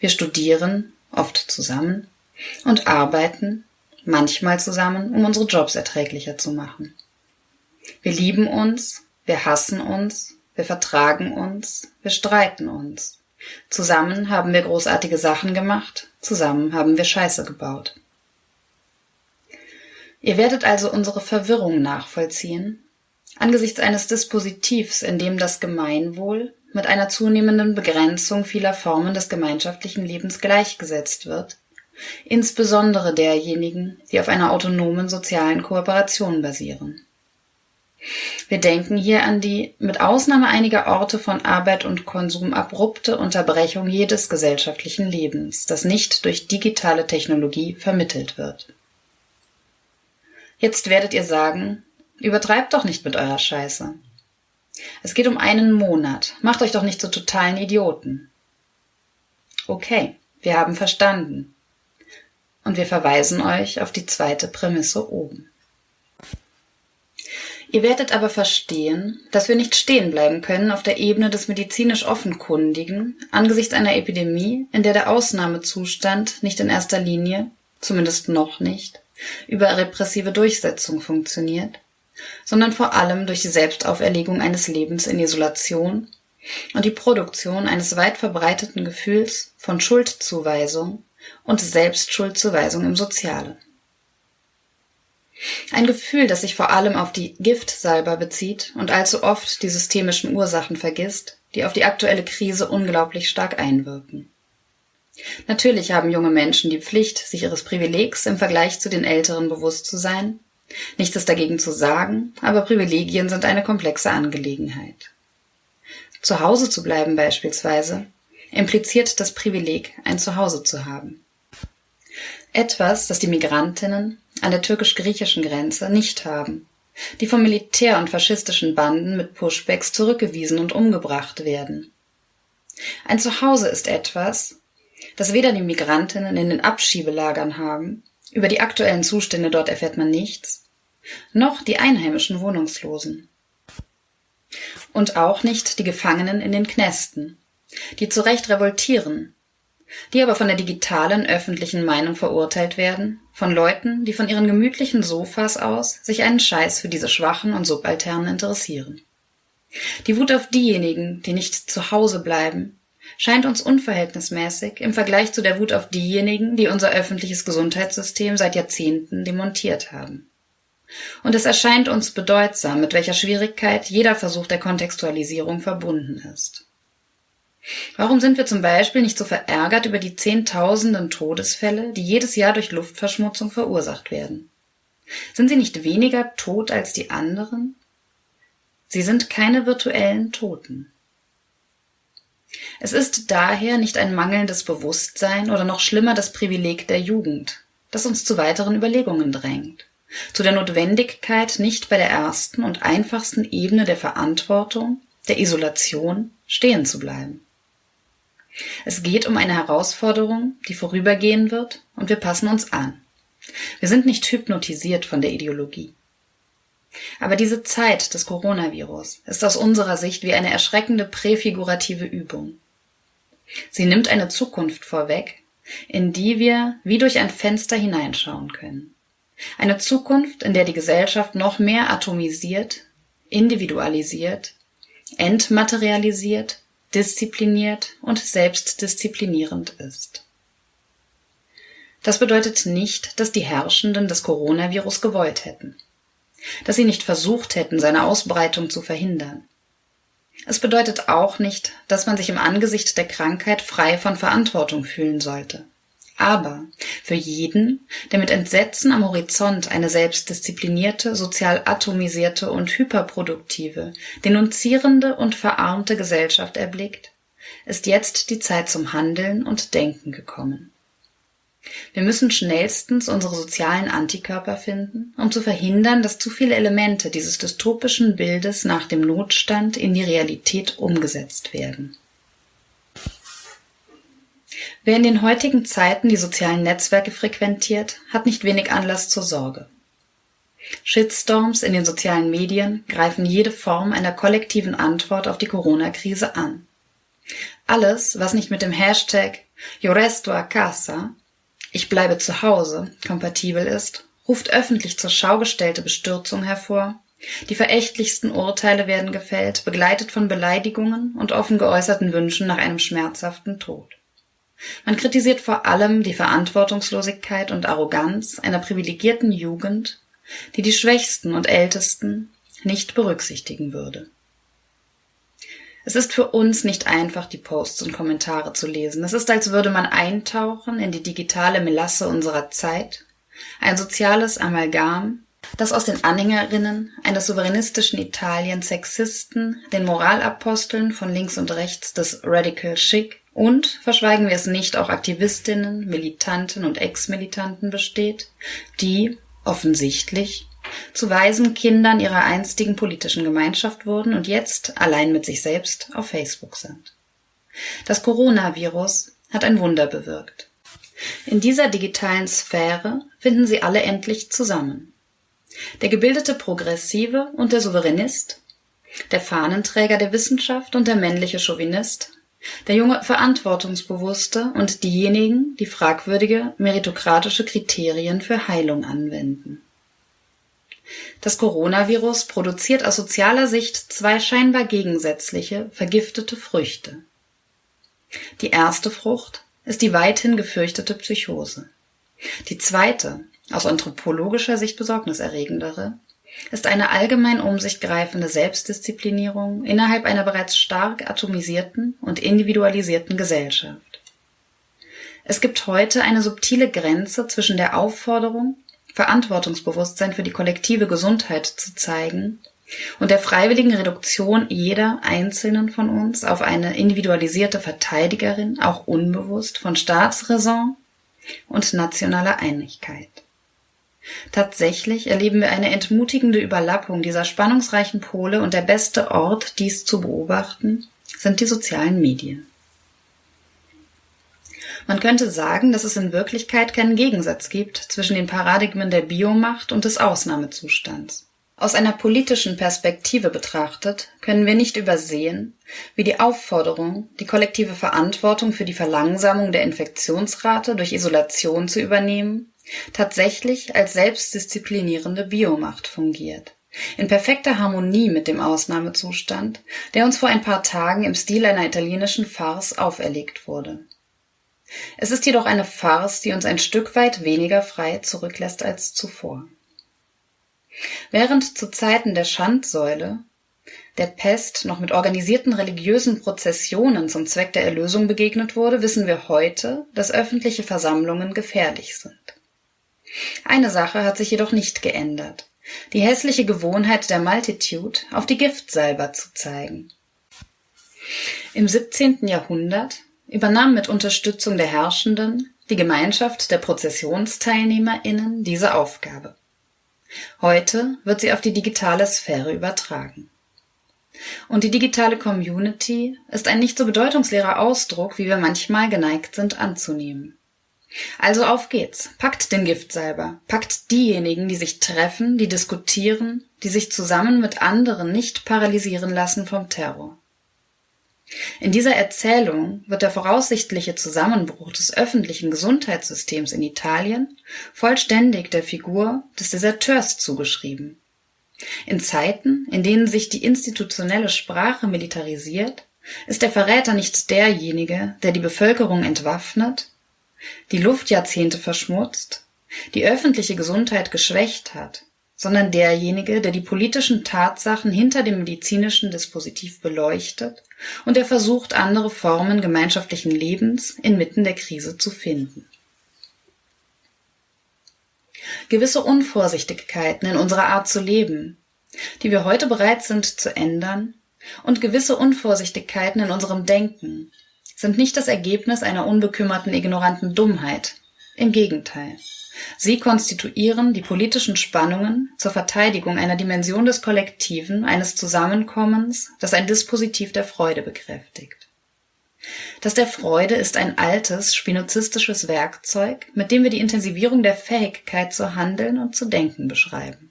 Speaker 3: Wir studieren, oft zusammen, und arbeiten, manchmal zusammen, um unsere Jobs erträglicher zu machen. Wir lieben uns, wir hassen uns, wir vertragen uns, wir streiten uns. Zusammen haben wir großartige Sachen gemacht, zusammen haben wir Scheiße gebaut. Ihr werdet also unsere Verwirrung nachvollziehen, angesichts eines Dispositivs, in dem das Gemeinwohl mit einer zunehmenden Begrenzung vieler Formen des gemeinschaftlichen Lebens gleichgesetzt wird, insbesondere derjenigen, die auf einer autonomen sozialen Kooperation basieren. Wir denken hier an die, mit Ausnahme einiger Orte von Arbeit und Konsum, abrupte Unterbrechung jedes gesellschaftlichen Lebens, das nicht durch digitale Technologie vermittelt wird. Jetzt werdet ihr sagen, übertreibt doch nicht mit eurer Scheiße. Es geht um einen Monat, macht euch doch nicht zu totalen Idioten. Okay, wir haben verstanden. Und wir verweisen euch auf die zweite Prämisse oben. Ihr werdet aber verstehen, dass wir nicht stehen bleiben können auf der Ebene des medizinisch Offenkundigen angesichts einer Epidemie, in der der Ausnahmezustand nicht in erster Linie, zumindest noch nicht, über repressive Durchsetzung funktioniert, sondern vor allem durch die Selbstauferlegung eines Lebens in Isolation und die Produktion eines weit verbreiteten Gefühls von Schuldzuweisung und Selbstschuldzuweisung im Sozialen. Ein Gefühl, das sich vor allem auf die Giftsalber bezieht und allzu oft die systemischen Ursachen vergisst, die auf die aktuelle Krise unglaublich stark einwirken. Natürlich haben junge Menschen die Pflicht, sich ihres Privilegs im Vergleich zu den Älteren bewusst zu sein. Nichts ist dagegen zu sagen, aber Privilegien sind eine komplexe Angelegenheit. Zu Hause zu bleiben beispielsweise impliziert das Privileg, ein Zuhause zu haben. Etwas, das die Migrantinnen an der türkisch-griechischen Grenze nicht haben, die vom Militär und faschistischen Banden mit Pushbacks zurückgewiesen und umgebracht werden. Ein Zuhause ist etwas, das weder die Migrantinnen in den Abschiebelagern haben, über die aktuellen Zustände dort erfährt man nichts, noch die einheimischen Wohnungslosen. Und auch nicht die Gefangenen in den Knästen, die zu Recht revoltieren, die aber von der digitalen öffentlichen Meinung verurteilt werden, von Leuten, die von ihren gemütlichen Sofas aus sich einen Scheiß für diese Schwachen und Subalternen interessieren. Die Wut auf diejenigen, die nicht zu Hause bleiben, scheint uns unverhältnismäßig im Vergleich zu der Wut auf diejenigen, die unser öffentliches Gesundheitssystem seit Jahrzehnten demontiert haben. Und es erscheint uns bedeutsam, mit welcher Schwierigkeit jeder Versuch der Kontextualisierung verbunden ist. Warum sind wir zum Beispiel nicht so verärgert über die Zehntausenden Todesfälle, die jedes Jahr durch Luftverschmutzung verursacht werden? Sind sie nicht weniger tot als die anderen? Sie sind keine virtuellen Toten. Es ist daher nicht ein mangelndes Bewusstsein oder noch schlimmer das Privileg der Jugend, das uns zu weiteren Überlegungen drängt, zu der Notwendigkeit, nicht bei der ersten und einfachsten Ebene der Verantwortung, der Isolation, stehen zu bleiben. Es geht um eine Herausforderung, die vorübergehen wird, und wir passen uns an. Wir sind nicht hypnotisiert von der Ideologie. Aber diese Zeit des Coronavirus ist aus unserer Sicht wie eine erschreckende präfigurative Übung. Sie nimmt eine Zukunft vorweg, in die wir wie durch ein Fenster hineinschauen können. Eine Zukunft, in der die Gesellschaft noch mehr atomisiert, individualisiert, entmaterialisiert, diszipliniert und selbstdisziplinierend ist. Das bedeutet nicht, dass die Herrschenden das Coronavirus gewollt hätten, dass sie nicht versucht hätten, seine Ausbreitung zu verhindern. Es bedeutet auch nicht, dass man sich im Angesicht der Krankheit frei von Verantwortung fühlen sollte. Aber für jeden, der mit Entsetzen am Horizont eine selbstdisziplinierte, sozial atomisierte und hyperproduktive, denunzierende und verarmte Gesellschaft erblickt, ist jetzt die Zeit zum Handeln und Denken gekommen. Wir müssen schnellstens unsere sozialen Antikörper finden, um zu verhindern, dass zu viele Elemente dieses dystopischen Bildes nach dem Notstand in die Realität umgesetzt werden. Wer in den heutigen Zeiten die sozialen Netzwerke frequentiert, hat nicht wenig Anlass zur Sorge. Shitstorms in den sozialen Medien greifen jede Form einer kollektiven Antwort auf die Corona-Krise an. Alles, was nicht mit dem Hashtag Yo resto a casa, ich bleibe zu Hause, kompatibel ist, ruft öffentlich zur Schau gestellte Bestürzung hervor, die verächtlichsten Urteile werden gefällt, begleitet von Beleidigungen und offen geäußerten Wünschen nach einem schmerzhaften Tod. Man kritisiert vor allem die Verantwortungslosigkeit und Arroganz einer privilegierten Jugend, die die Schwächsten und Ältesten nicht berücksichtigen würde. Es ist für uns nicht einfach, die Posts und Kommentare zu lesen. Es ist, als würde man eintauchen in die digitale Melasse unserer Zeit, ein soziales Amalgam, das aus den Anhängerinnen eines souveränistischen Italien Sexisten, den Moralaposteln von links und rechts des Radical Chic und, verschweigen wir es nicht, auch Aktivistinnen, Militanten und Ex-Militanten besteht, die, offensichtlich, zu weisen Kindern ihrer einstigen politischen Gemeinschaft wurden und jetzt allein mit sich selbst auf Facebook sind. Das Coronavirus hat ein Wunder bewirkt. In dieser digitalen Sphäre finden sie alle endlich zusammen. Der gebildete Progressive und der Souveränist, der Fahnenträger der Wissenschaft und der männliche Chauvinist, der junge Verantwortungsbewusste und diejenigen, die fragwürdige meritokratische Kriterien für Heilung anwenden. Das Coronavirus produziert aus sozialer Sicht zwei scheinbar gegensätzliche, vergiftete Früchte. Die erste Frucht ist die weithin gefürchtete Psychose. Die zweite, aus anthropologischer Sicht besorgniserregendere, ist eine allgemein um sich greifende Selbstdisziplinierung innerhalb einer bereits stark atomisierten und individualisierten Gesellschaft. Es gibt heute eine subtile Grenze zwischen der Aufforderung, Verantwortungsbewusstsein für die kollektive Gesundheit zu zeigen und der freiwilligen Reduktion jeder einzelnen von uns auf eine individualisierte Verteidigerin, auch unbewusst, von Staatsräson und nationaler Einigkeit. Tatsächlich erleben wir eine entmutigende Überlappung dieser spannungsreichen Pole und der beste Ort, dies zu beobachten, sind die sozialen Medien. Man könnte sagen, dass es in Wirklichkeit keinen Gegensatz gibt zwischen den Paradigmen der Biomacht und des Ausnahmezustands. Aus einer politischen Perspektive betrachtet können wir nicht übersehen, wie die Aufforderung, die kollektive Verantwortung für die Verlangsamung der Infektionsrate durch Isolation zu übernehmen, tatsächlich als selbstdisziplinierende Biomacht fungiert. In perfekter Harmonie mit dem Ausnahmezustand, der uns vor ein paar Tagen im Stil einer italienischen Farce auferlegt wurde. Es ist jedoch eine Farce, die uns ein Stück weit weniger frei zurücklässt als zuvor. Während zu Zeiten der Schandsäule der Pest noch mit organisierten religiösen Prozessionen zum Zweck der Erlösung begegnet wurde, wissen wir heute, dass öffentliche Versammlungen gefährlich sind. Eine Sache hat sich jedoch nicht geändert. Die hässliche Gewohnheit der Multitude, auf die Giftsalber zu zeigen. Im 17. Jahrhundert übernahm mit Unterstützung der Herrschenden die Gemeinschaft der ProzessionsteilnehmerInnen diese Aufgabe. Heute wird sie auf die digitale Sphäre übertragen. Und die digitale Community ist ein nicht so bedeutungsleerer Ausdruck, wie wir manchmal geneigt sind anzunehmen. Also auf geht's. Packt den Giftsalber. Packt diejenigen, die sich treffen, die diskutieren, die sich zusammen mit anderen nicht paralysieren lassen vom Terror. In dieser Erzählung wird der voraussichtliche Zusammenbruch des öffentlichen Gesundheitssystems in Italien vollständig der Figur des Deserteurs zugeschrieben. In Zeiten, in denen sich die institutionelle Sprache militarisiert, ist der Verräter nicht derjenige, der die Bevölkerung entwaffnet, die Luftjahrzehnte verschmutzt, die öffentliche Gesundheit geschwächt hat, sondern derjenige, der die politischen Tatsachen hinter dem medizinischen Dispositiv beleuchtet und der versucht, andere Formen gemeinschaftlichen Lebens inmitten der Krise zu finden. Gewisse Unvorsichtigkeiten in unserer Art zu leben, die wir heute bereit sind zu ändern, und gewisse Unvorsichtigkeiten in unserem Denken sind nicht das Ergebnis einer unbekümmerten, ignoranten Dummheit. Im Gegenteil. Sie konstituieren die politischen Spannungen zur Verteidigung einer Dimension des Kollektiven, eines Zusammenkommens, das ein Dispositiv der Freude bekräftigt. Das der Freude ist ein altes, spinozistisches Werkzeug, mit dem wir die Intensivierung der Fähigkeit zu handeln und zu denken beschreiben.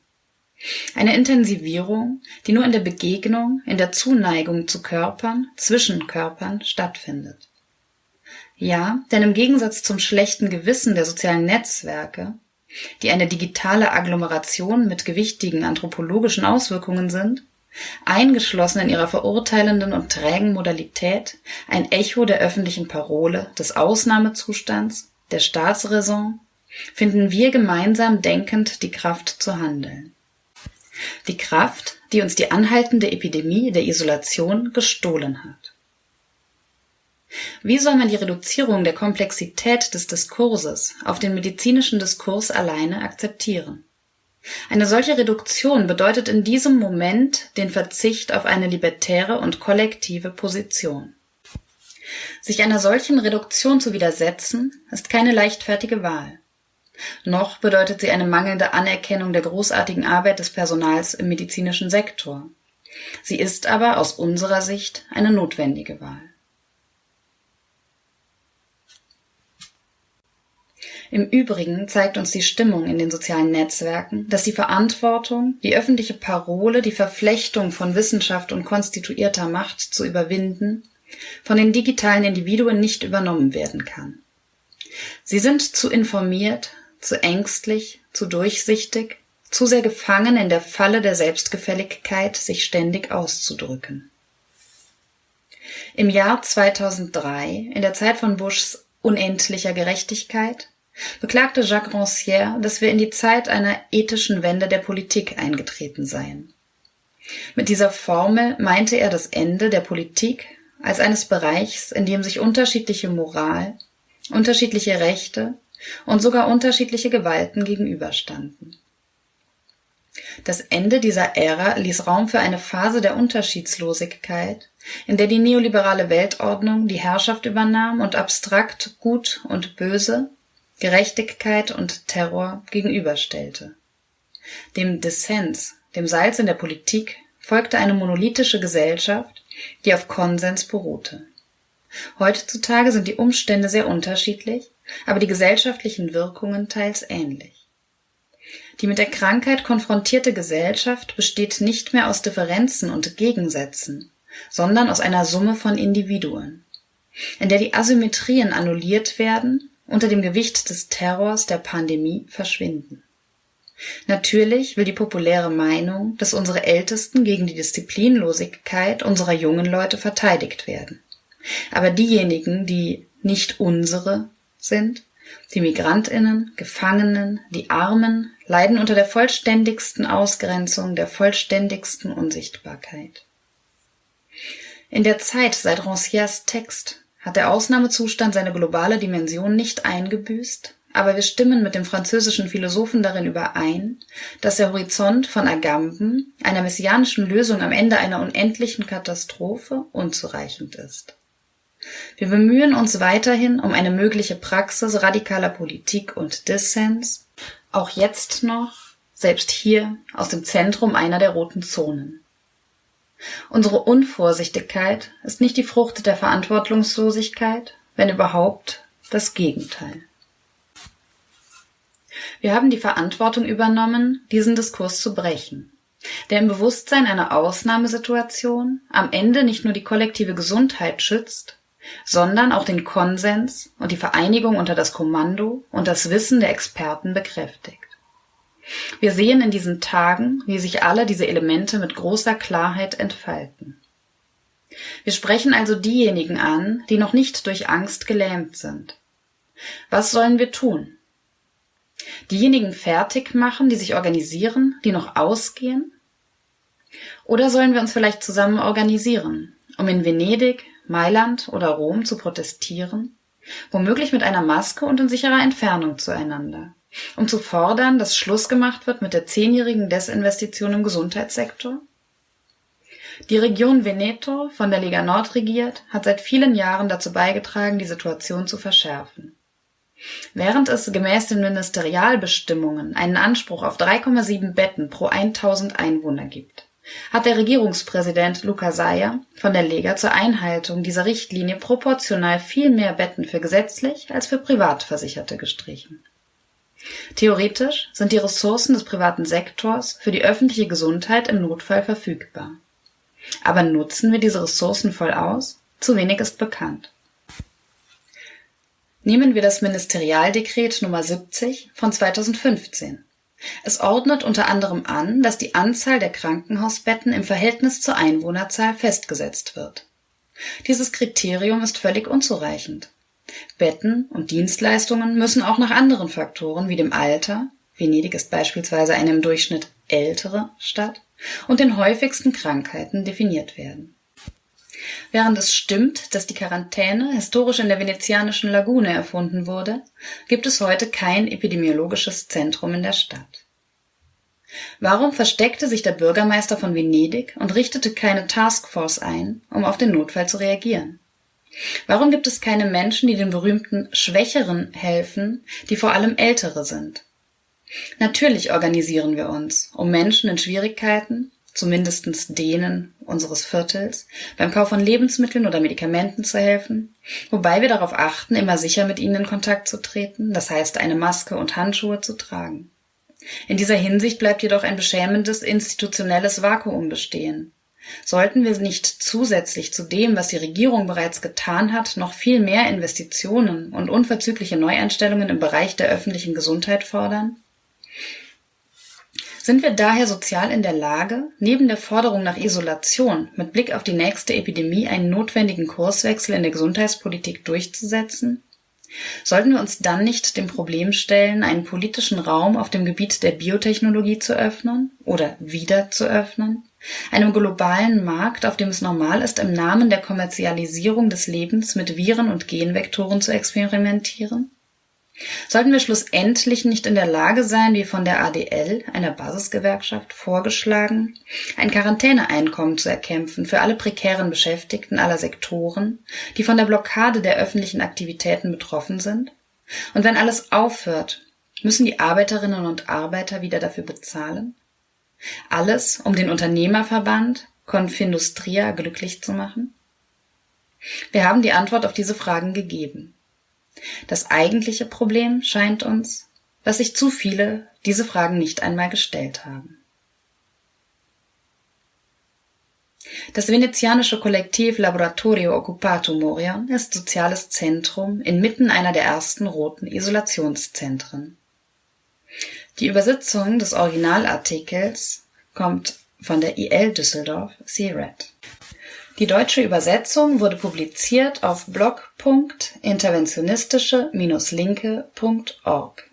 Speaker 3: Eine Intensivierung, die nur in der Begegnung, in der Zuneigung zu Körpern, zwischen Körpern stattfindet. Ja, denn im Gegensatz zum schlechten Gewissen der sozialen Netzwerke, die eine digitale Agglomeration mit gewichtigen anthropologischen Auswirkungen sind, eingeschlossen in ihrer verurteilenden und trägen Modalität, ein Echo der öffentlichen Parole, des Ausnahmezustands, der Staatsräson, finden wir gemeinsam denkend die Kraft zu handeln. Die Kraft, die uns die anhaltende Epidemie der Isolation gestohlen hat. Wie soll man die Reduzierung der Komplexität des Diskurses auf den medizinischen Diskurs alleine akzeptieren? Eine solche Reduktion bedeutet in diesem Moment den Verzicht auf eine libertäre und kollektive Position. Sich einer solchen Reduktion zu widersetzen, ist keine leichtfertige Wahl. Noch bedeutet sie eine mangelnde Anerkennung der großartigen Arbeit des Personals im medizinischen Sektor. Sie ist aber aus unserer Sicht eine notwendige Wahl. Im Übrigen zeigt uns die Stimmung in den sozialen Netzwerken, dass die Verantwortung, die öffentliche Parole, die Verflechtung von Wissenschaft und konstituierter Macht zu überwinden, von den digitalen Individuen nicht übernommen werden kann. Sie sind zu informiert, zu ängstlich, zu durchsichtig, zu sehr gefangen in der Falle der Selbstgefälligkeit, sich ständig auszudrücken. Im Jahr 2003, in der Zeit von Bushs unendlicher Gerechtigkeit, beklagte Jacques Rancière, dass wir in die Zeit einer ethischen Wende der Politik eingetreten seien. Mit dieser Formel meinte er das Ende der Politik als eines Bereichs, in dem sich unterschiedliche Moral, unterschiedliche Rechte und sogar unterschiedliche Gewalten gegenüberstanden. Das Ende dieser Ära ließ Raum für eine Phase der Unterschiedslosigkeit, in der die neoliberale Weltordnung die Herrschaft übernahm und abstrakt Gut und Böse, Gerechtigkeit und Terror gegenüberstellte. Dem Dissens, dem Salz in der Politik, folgte eine monolithische Gesellschaft, die auf Konsens beruhte. Heutzutage sind die Umstände sehr unterschiedlich aber die gesellschaftlichen Wirkungen teils ähnlich. Die mit der Krankheit konfrontierte Gesellschaft besteht nicht mehr aus Differenzen und Gegensätzen, sondern aus einer Summe von Individuen, in der die Asymmetrien annulliert werden, unter dem Gewicht des Terrors der Pandemie verschwinden. Natürlich will die populäre Meinung, dass unsere Ältesten gegen die Disziplinlosigkeit unserer jungen Leute verteidigt werden. Aber diejenigen, die nicht unsere, sind, die Migrantinnen, Gefangenen, die Armen leiden unter der vollständigsten Ausgrenzung, der vollständigsten Unsichtbarkeit. In der Zeit seit Rancières Text hat der Ausnahmezustand seine globale Dimension nicht eingebüßt, aber wir stimmen mit dem französischen Philosophen darin überein, dass der Horizont von Agamben, einer messianischen Lösung am Ende einer unendlichen Katastrophe, unzureichend ist. Wir bemühen uns weiterhin um eine mögliche Praxis radikaler Politik und Dissens, auch jetzt noch, selbst hier, aus dem Zentrum einer der roten Zonen. Unsere Unvorsichtigkeit ist nicht die Frucht der Verantwortungslosigkeit, wenn überhaupt das Gegenteil. Wir haben die Verantwortung übernommen, diesen Diskurs zu brechen, der im Bewusstsein einer Ausnahmesituation am Ende nicht nur die kollektive Gesundheit schützt, sondern auch den Konsens und die Vereinigung unter das Kommando und das Wissen der Experten bekräftigt. Wir sehen in diesen Tagen, wie sich alle diese Elemente mit großer Klarheit entfalten. Wir sprechen also diejenigen an, die noch nicht durch Angst gelähmt sind. Was sollen wir tun? Diejenigen fertig machen, die sich organisieren, die noch ausgehen? Oder sollen wir uns vielleicht zusammen organisieren, um in Venedig, Mailand oder Rom zu protestieren? Womöglich mit einer Maske und in sicherer Entfernung zueinander, um zu fordern, dass Schluss gemacht wird mit der zehnjährigen Desinvestition im Gesundheitssektor? Die Region Veneto, von der Lega Nord regiert, hat seit vielen Jahren dazu beigetragen, die Situation zu verschärfen. Während es gemäß den Ministerialbestimmungen einen Anspruch auf 3,7 Betten pro 1000 Einwohner gibt, hat der Regierungspräsident Luca Saia von der Lega zur Einhaltung dieser Richtlinie proportional viel mehr Betten für gesetzlich als für Privatversicherte gestrichen. Theoretisch sind die Ressourcen des privaten Sektors für die öffentliche Gesundheit im Notfall verfügbar. Aber nutzen wir diese Ressourcen voll aus? Zu wenig ist bekannt. Nehmen wir das Ministerialdekret Nummer 70 von 2015. Es ordnet unter anderem an, dass die Anzahl der Krankenhausbetten im Verhältnis zur Einwohnerzahl festgesetzt wird. Dieses Kriterium ist völlig unzureichend. Betten und Dienstleistungen müssen auch nach anderen Faktoren wie dem Alter Venedig ist beispielsweise eine im Durchschnitt ältere Stadt und den häufigsten Krankheiten definiert werden. Während es stimmt, dass die Quarantäne historisch in der venezianischen Lagune erfunden wurde, gibt es heute kein epidemiologisches Zentrum in der Stadt. Warum versteckte sich der Bürgermeister von Venedig und richtete keine Taskforce ein, um auf den Notfall zu reagieren? Warum gibt es keine Menschen, die den berühmten Schwächeren helfen, die vor allem Ältere sind? Natürlich organisieren wir uns, um Menschen in Schwierigkeiten, zumindestens denen unseres Viertels, beim Kauf von Lebensmitteln oder Medikamenten zu helfen, wobei wir darauf achten, immer sicher mit ihnen in Kontakt zu treten, das heißt eine Maske und Handschuhe zu tragen. In dieser Hinsicht bleibt jedoch ein beschämendes institutionelles Vakuum bestehen. Sollten wir nicht zusätzlich zu dem, was die Regierung bereits getan hat, noch viel mehr Investitionen und unverzügliche Neueinstellungen im Bereich der öffentlichen Gesundheit fordern? Sind wir daher sozial in der Lage, neben der Forderung nach Isolation mit Blick auf die nächste Epidemie einen notwendigen Kurswechsel in der Gesundheitspolitik durchzusetzen? Sollten wir uns dann nicht dem Problem stellen, einen politischen Raum auf dem Gebiet der Biotechnologie zu öffnen oder wieder zu öffnen? Einem globalen Markt, auf dem es normal ist, im Namen der Kommerzialisierung des Lebens mit Viren und Genvektoren zu experimentieren? Sollten wir schlussendlich nicht in der Lage sein, wie von der ADL, einer Basisgewerkschaft, vorgeschlagen, ein Quarantäneeinkommen zu erkämpfen für alle prekären Beschäftigten aller Sektoren, die von der Blockade der öffentlichen Aktivitäten betroffen sind? Und wenn alles aufhört, müssen die Arbeiterinnen und Arbeiter wieder dafür bezahlen? Alles, um den Unternehmerverband Confindustria glücklich zu machen? Wir haben die Antwort auf diese Fragen gegeben. Das eigentliche Problem scheint uns, dass sich zu viele diese Fragen nicht einmal gestellt haben. Das venezianische Kollektiv Laboratorio Occupato Moria ist soziales Zentrum inmitten einer der ersten roten Isolationszentren. Die Übersetzung des Originalartikels kommt von der IL Düsseldorf CRED. Die deutsche Übersetzung wurde publiziert auf blog.interventionistische-linke.org